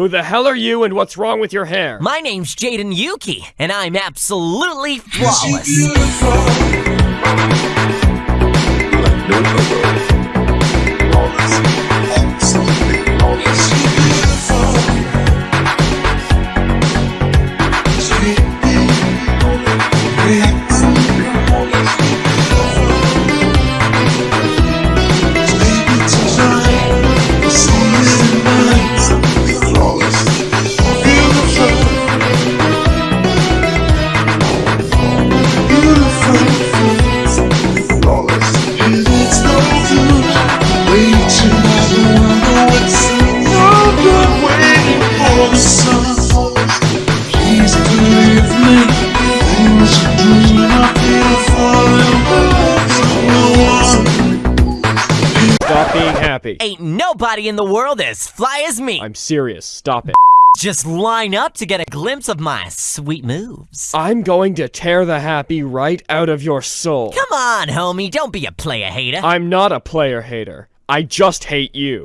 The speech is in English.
Who the hell are you and what's wrong with your hair? My name's Jaden Yuki, and I'm absolutely flawless. Ain't nobody in the world as fly as me. I'm serious. Stop it. Just line up to get a glimpse of my sweet moves. I'm going to tear the happy right out of your soul. Come on, homie, don't be a player hater. I'm not a player hater. I just hate you.